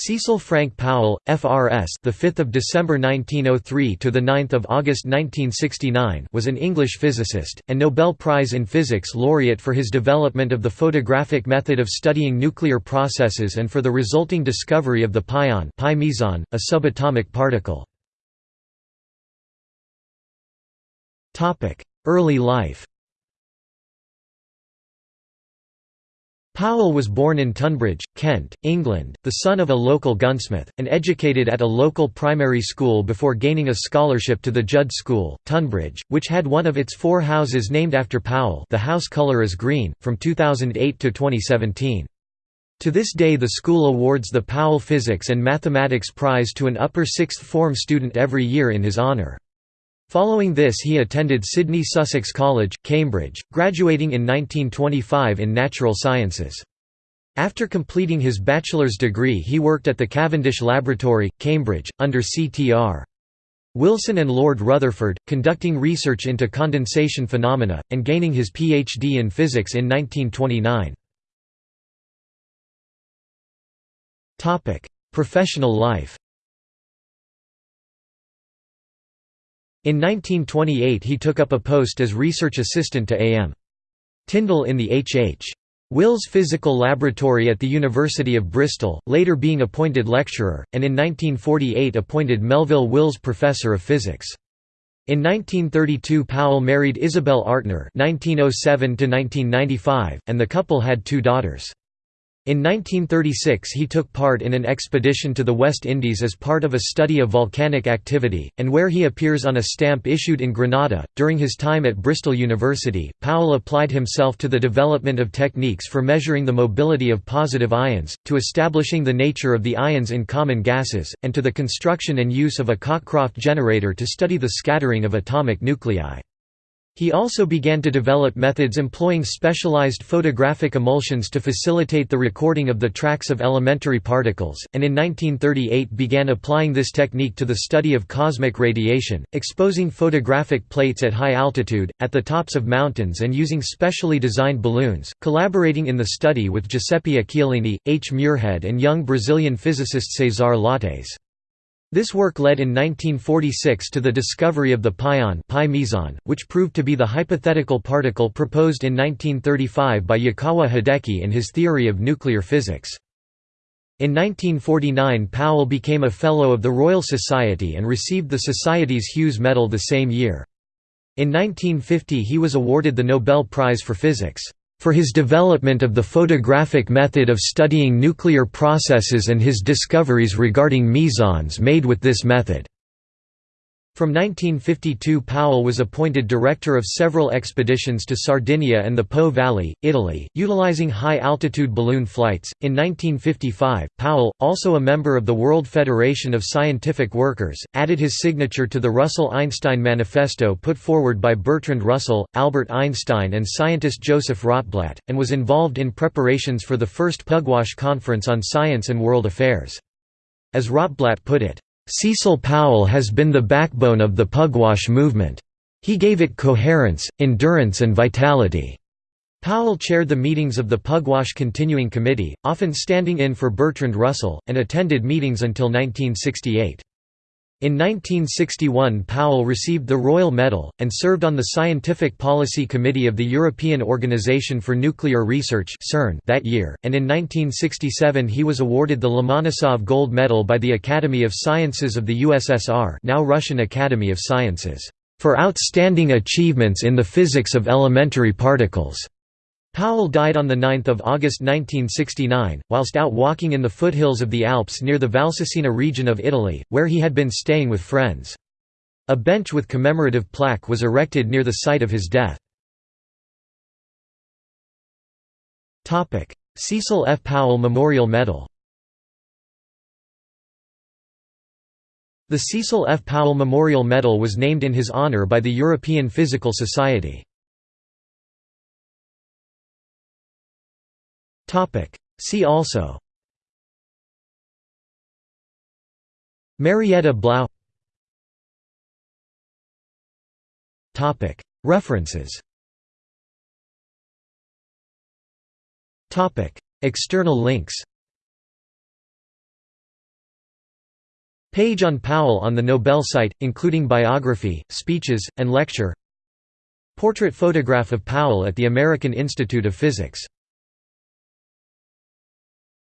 Cecil Frank Powell, FRS, the 5th of December 1903 to the 9th of August 1969, was an English physicist and Nobel Prize in Physics laureate for his development of the photographic method of studying nuclear processes and for the resulting discovery of the pion, pi meson, a subatomic particle. Topic: Early life. Powell was born in Tonbridge, Kent, England, the son of a local gunsmith, and educated at a local primary school before gaining a scholarship to the Judd School, Tonbridge, which had one of its four houses named after Powell the house colour is green, from 2008 to 2017. To this day the school awards the Powell Physics and Mathematics Prize to an upper sixth form student every year in his honour. Following this he attended Sidney Sussex College, Cambridge, graduating in 1925 in natural sciences. After completing his bachelor's degree he worked at the Cavendish Laboratory, Cambridge, under C.T.R. Wilson and Lord Rutherford, conducting research into condensation phenomena, and gaining his Ph.D. in physics in 1929. Professional life In 1928 he took up a post as research assistant to A.M. Tyndall in the H.H. Wills Physical Laboratory at the University of Bristol, later being appointed lecturer, and in 1948 appointed Melville Wills Professor of Physics. In 1932 Powell married Isabel Artner (1907–1995), and the couple had two daughters. In 1936 he took part in an expedition to the West Indies as part of a study of volcanic activity, and where he appears on a stamp issued in Grenada. During his time at Bristol University, Powell applied himself to the development of techniques for measuring the mobility of positive ions, to establishing the nature of the ions in common gases, and to the construction and use of a Cockcroft generator to study the scattering of atomic nuclei. He also began to develop methods employing specialized photographic emulsions to facilitate the recording of the tracks of elementary particles, and in 1938 began applying this technique to the study of cosmic radiation, exposing photographic plates at high altitude, at the tops of mountains and using specially designed balloons, collaborating in the study with Giuseppe Occhialini, H. Muirhead and young Brazilian physicist César Lattes. This work led in 1946 to the discovery of the pion pi meson, which proved to be the hypothetical particle proposed in 1935 by Yukawa Hideki in his theory of nuclear physics. In 1949 Powell became a Fellow of the Royal Society and received the Society's Hughes Medal the same year. In 1950 he was awarded the Nobel Prize for Physics for his development of the photographic method of studying nuclear processes and his discoveries regarding mesons made with this method. From 1952 Powell was appointed director of several expeditions to Sardinia and the Po Valley, Italy, utilizing high-altitude balloon flights. In 1955, Powell, also a member of the World Federation of Scientific Workers, added his signature to the Russell-Einstein Manifesto put forward by Bertrand Russell, Albert Einstein and scientist Joseph Rotblat, and was involved in preparations for the first Pugwash Conference on Science and World Affairs. As Rotblat put it, Cecil Powell has been the backbone of the Pugwash movement. He gave it coherence, endurance and vitality. Powell chaired the meetings of the Pugwash Continuing Committee, often standing in for Bertrand Russell, and attended meetings until 1968. In 1961 Powell received the Royal Medal, and served on the Scientific Policy Committee of the European Organisation for Nuclear Research that year, and in 1967 he was awarded the Lomonosov Gold Medal by the Academy of Sciences of the USSR now Russian Academy of Sciences, "...for outstanding achievements in the physics of elementary particles." Powell died on 9 August 1969, whilst out walking in the foothills of the Alps near the Valsugana region of Italy, where he had been staying with friends. A bench with commemorative plaque was erected near the site of his death. Cecil F. Powell Memorial Medal The Cecil F. Powell Memorial Medal was named in his honor by the European Physical Society. See also. Marietta Blau. References. External links. Page on Powell on the Nobel site, including biography, speeches, and lecture. Portrait photograph of Powell at the American Institute of Physics